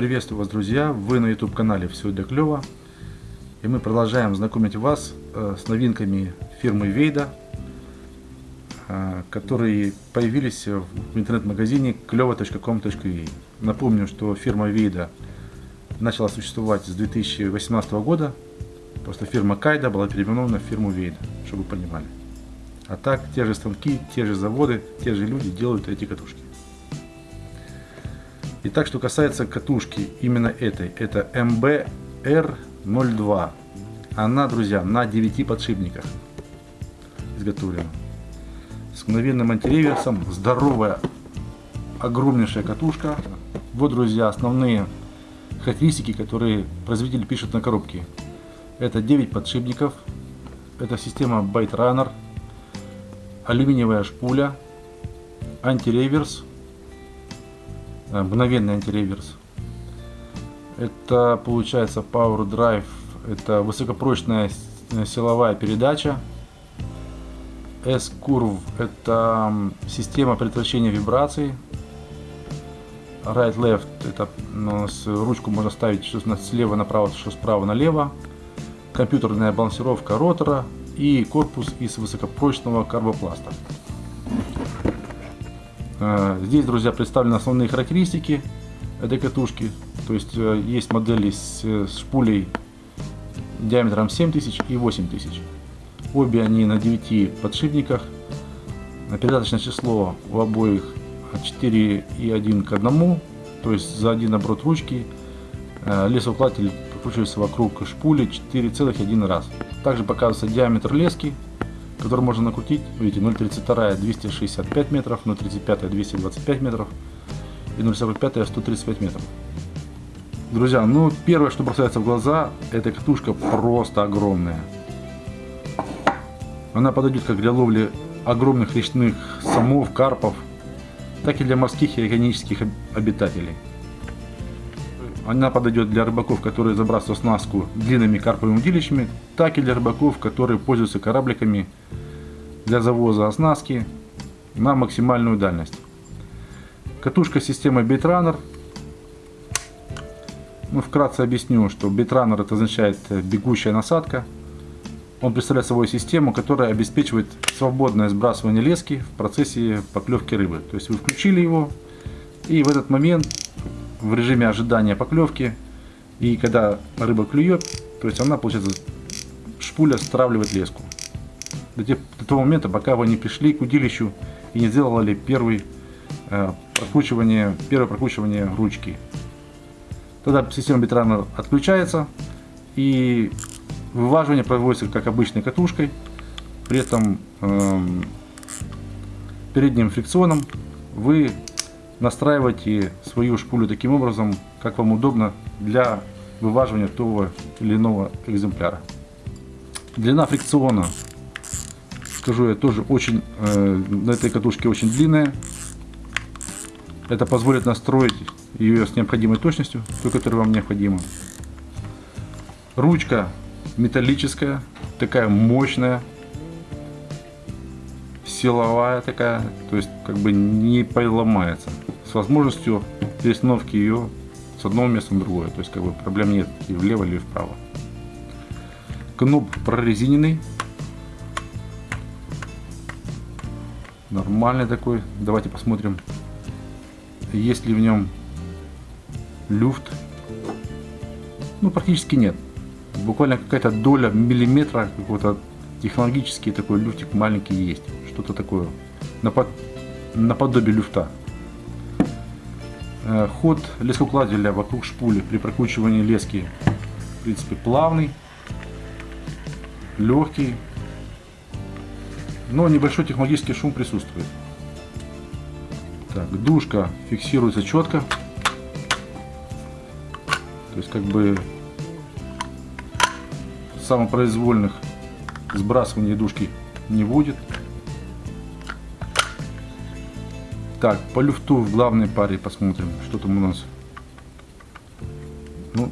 Приветствую вас, друзья! Вы на YouTube канале Все для клёва. И мы продолжаем знакомить вас э, с новинками фирмы Вейда, э, которые появились в интернет-магазине клёва.com.ua. Напомню, что фирма Вейда начала существовать с 2018 года. Просто фирма Кайда была переименована в фирму Вейда, чтобы вы понимали. А так, те же станки, те же заводы, те же люди делают эти катушки. Итак, что касается катушки именно этой, это MBR02. Она, друзья, на 9 подшипниках изготовлена. С мгновенным антиреверсом, здоровая, огромнейшая катушка. Вот, друзья, основные характеристики, которые производитель пишет на коробке. Это 9 подшипников, это система Byte Runner, алюминиевая шпуля, антиреверс, мгновенный антиреверс. Это получается Power Drive, это высокопрочная силовая передача. S-Curve это система предотвращения вибраций. Right-Left это ну, с ручку можно ставить что слева направо, что справа налево. Компьютерная балансировка ротора и корпус из высокопрочного карбопласта. Э, здесь, друзья, представлены основные характеристики этой катушки. То есть э, есть модели с, с шпулей диаметром 7000 и 8000. Обе они на 9 подшипниках. Передаточное число у обоих 4 и 1 к 1. То есть за один оборот ручки э, лесоукладатель прокручивается вокруг шпули 4,1 раз. Также показывается диаметр лески который можно накрутить. Видите, 0.32 265 метров, 0.35 225 метров и 0.45 135 метров. Друзья, ну первое, что бросается в глаза, эта катушка просто огромная. Она подойдет как для ловли огромных речных самов, карпов, так и для морских и океанических обитателей. Она подойдет для рыбаков, которые забрасывают снастку длинными карповыми удилищами, так и для рыбаков, которые пользуются корабликами для завоза оснастки на максимальную дальность. Катушка системы Bitrunner. Ну, вкратце объясню, что Bitrunner это означает бегущая насадка. Он представляет собой систему, которая обеспечивает свободное сбрасывание лески в процессе поклевки рыбы. То есть вы включили его, и в этот момент в режиме ожидания поклевки, и когда рыба клюет, то есть она, получается, шпуля стравливает леску. До, тех, до того момента, пока вы не пришли к удилищу и не сделали первый, э, прокручивание, первое прокручивание ручки. Тогда система битрана отключается и вываживание производится как обычной катушкой. При этом э, передним фрикционом вы настраивайте свою шпулю таким образом, как вам удобно для вываживания того или иного экземпляра. Длина фрикциона, скажу я, тоже очень, э, на этой катушке очень длинная. Это позволит настроить ее с необходимой точностью, той, которая вам необходима. Ручка металлическая, такая мощная, силовая такая, то есть как бы не поломается с возможностью перестановки ее с одного места на другое. То есть как бы проблем нет и влево или вправо. Кноп прорезиненный. Нормальный такой. Давайте посмотрим, есть ли в нем люфт. Ну, практически нет. Буквально какая-то доля миллиметра какой-то технологический такой люфтик маленький есть. Что-то такое. Наподобие люфта. Э, ход лескоукладателя вокруг шпули при прокручивании лески в принципе плавный, легкий, но небольшой технологический шум присутствует. Так, душка фиксируется четко. То есть как бы самопроизвольных сбрасываний душки не будет. Так, по люфту в главной паре посмотрим, что там у нас. Ну,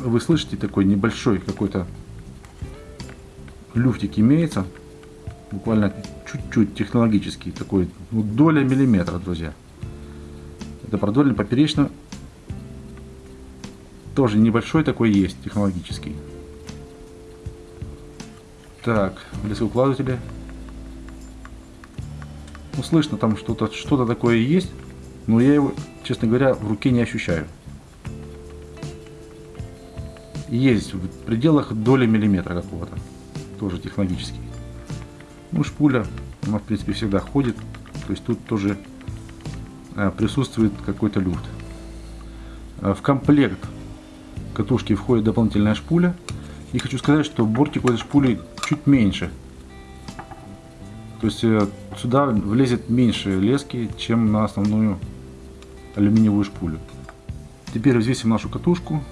вы слышите, такой небольшой какой-то люфтик имеется. Буквально чуть-чуть технологический такой, ну, доля миллиметра, друзья. Это продольно поперечно Тоже небольшой такой есть, технологический. Так, лесоукладыватели. Ну, слышно там что-то что, -то, такое есть, но я его, честно говоря, в руке не ощущаю. Есть в пределах доли миллиметра какого-то. Тоже технологический. Ну, шпуля, она, в принципе, всегда ходит. То есть тут тоже э, присутствует какой-то люфт. Э, в комплект катушки входит дополнительная шпуля. И хочу сказать, что бортик у этой шпули чуть меньше. То есть э, сюда влезет меньше лески, чем на основную алюминиевую шпулю. Теперь взвесим нашу катушку.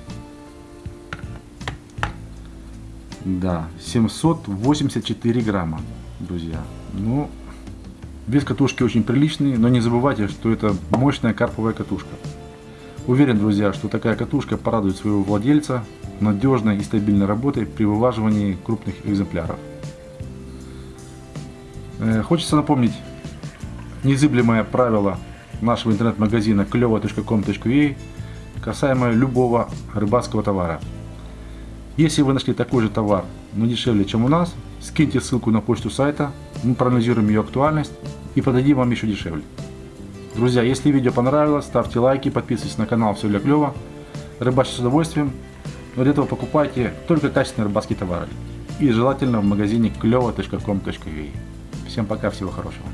Да, 784 грамма, друзья. Ну, вес катушки очень приличный, но не забывайте, что это мощная карповая катушка. Уверен, друзья, что такая катушка порадует своего владельца надежной и стабильной работой при вываживании крупных экземпляров. Э, хочется напомнить незыблемое правило нашего интернет-магазина клево.com.ua касаемо любого рыбацкого товара. Если вы нашли такой же товар, но дешевле, чем у нас, скиньте ссылку на почту сайта, мы проанализируем ее актуальность и подадим вам еще дешевле. Друзья, если видео понравилось, ставьте лайки, подписывайтесь на канал Все для клёва. Рыбачьте с удовольствием, но для этого покупайте только качественные рыбацкие товары. И желательно в магазине клево.com.ua. Всем пока, всего хорошего.